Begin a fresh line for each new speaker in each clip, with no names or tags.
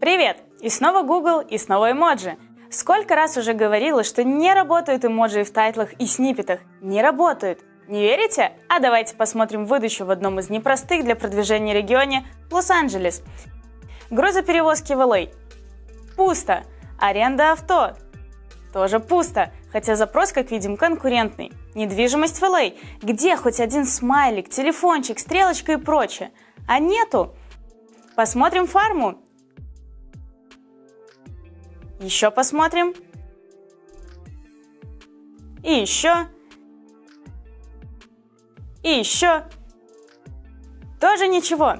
Привет! И снова Google, и снова эмоджи. Сколько раз уже говорила, что не работают эмоджи в тайтлах и сниппетах. Не работают. Не верите? А давайте посмотрим выдачу в одном из непростых для продвижения регионе Лос-Анджелес. Грузоперевозки в LA. Пусто. Аренда авто. Тоже пусто, хотя запрос, как видим, конкурентный. Недвижимость в LA. Где хоть один смайлик, телефончик, стрелочка и прочее? А нету. Посмотрим фарму. Еще посмотрим. И еще. И еще. Тоже ничего.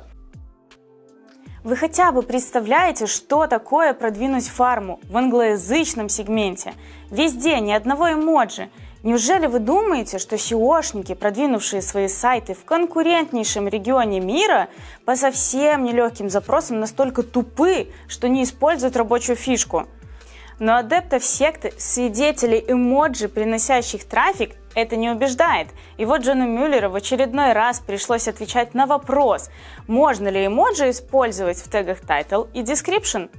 Вы хотя бы представляете, что такое продвинуть фарму в англоязычном сегменте? Везде ни одного эмоджи. Неужели вы думаете, что SEOшники, продвинувшие свои сайты в конкурентнейшем регионе мира, по совсем нелегким запросам настолько тупы, что не используют рабочую фишку? Но адептов секты, свидетелей эмоджи, приносящих трафик, это не убеждает. И вот Джону Мюллеру в очередной раз пришлось отвечать на вопрос, можно ли эмоджи использовать в тегах title и description.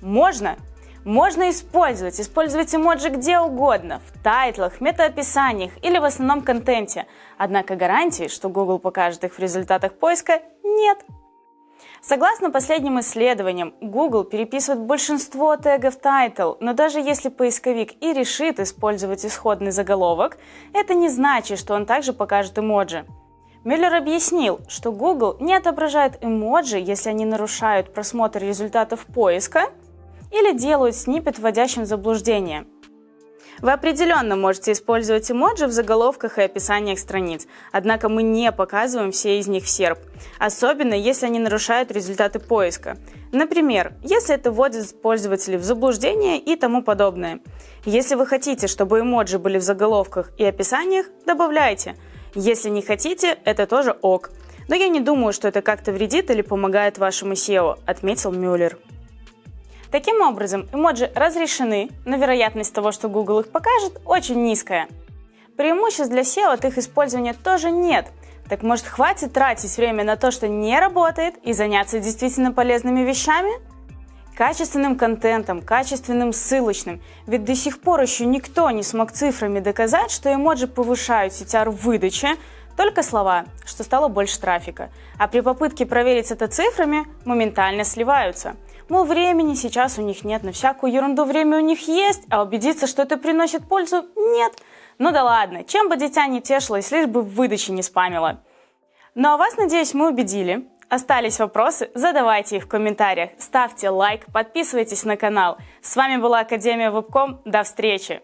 Можно. Можно использовать, использовать эмоджи где угодно, в тайтлах, метаописаниях или в основном контенте. Однако гарантии, что Google покажет их в результатах поиска, нет. Согласно последним исследованиям, Google переписывает большинство тегов title, но даже если поисковик и решит использовать исходный заголовок, это не значит, что он также покажет эмоджи. Мюллер объяснил, что Google не отображает эмоджи, если они нарушают просмотр результатов поиска или делают снипет, вводящим в заблуждение. Вы определенно можете использовать эмоджи в заголовках и описаниях страниц, однако мы не показываем все из них в серп, особенно если они нарушают результаты поиска. Например, если это вводит пользователей в заблуждение и тому подобное. Если вы хотите, чтобы эмоджи были в заголовках и описаниях, добавляйте. Если не хотите, это тоже ок. Но я не думаю, что это как-то вредит или помогает вашему SEO, отметил Мюллер. Таким образом, эмоджи разрешены, но вероятность того, что Google их покажет, очень низкая. Преимуществ для SEO от их использования тоже нет. Так может хватит тратить время на то, что не работает, и заняться действительно полезными вещами? Качественным контентом, качественным ссылочным. Ведь до сих пор еще никто не смог цифрами доказать, что эмоджи повышают CTR в выдаче, только слова, что стало больше трафика. А при попытке проверить это цифрами, моментально сливаются – Мол, времени сейчас у них нет, на всякую ерунду время у них есть, а убедиться, что это приносит пользу, нет. Ну да ладно, чем бы дитя не тешилось, лишь бы в выдаче не спамило. Ну а вас, надеюсь, мы убедили. Остались вопросы? Задавайте их в комментариях, ставьте лайк, подписывайтесь на канал. С вами была Академия Вебком, до встречи!